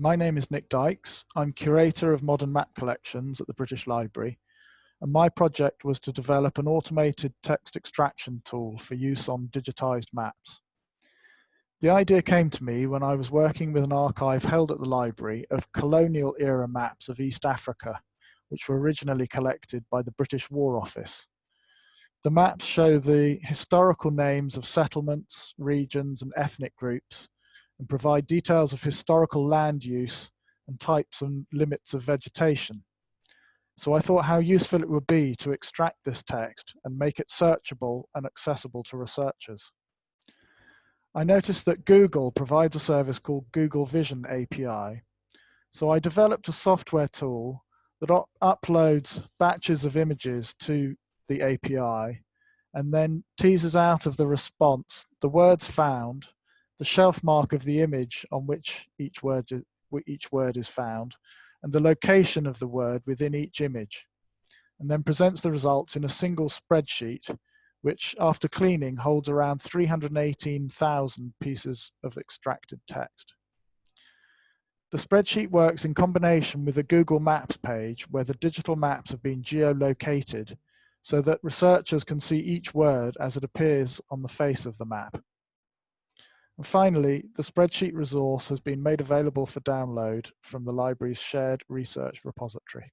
My name is Nick Dykes. I'm curator of modern map collections at the British Library, and my project was to develop an automated text extraction tool for use on digitized maps. The idea came to me when I was working with an archive held at the library of colonial era maps of East Africa, which were originally collected by the British War Office. The maps show the historical names of settlements, regions, and ethnic groups, and provide details of historical land use and types and limits of vegetation. So I thought how useful it would be to extract this text and make it searchable and accessible to researchers. I noticed that Google provides a service called Google Vision API. So I developed a software tool that up uploads batches of images to the API and then teases out of the response the words found the shelf mark of the image on which each word, each word is found, and the location of the word within each image, and then presents the results in a single spreadsheet, which after cleaning holds around 318,000 pieces of extracted text. The spreadsheet works in combination with the Google Maps page where the digital maps have been geolocated so that researchers can see each word as it appears on the face of the map. And finally, the spreadsheet resource has been made available for download from the library's shared research repository.